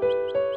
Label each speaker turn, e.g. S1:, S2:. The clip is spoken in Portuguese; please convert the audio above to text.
S1: Música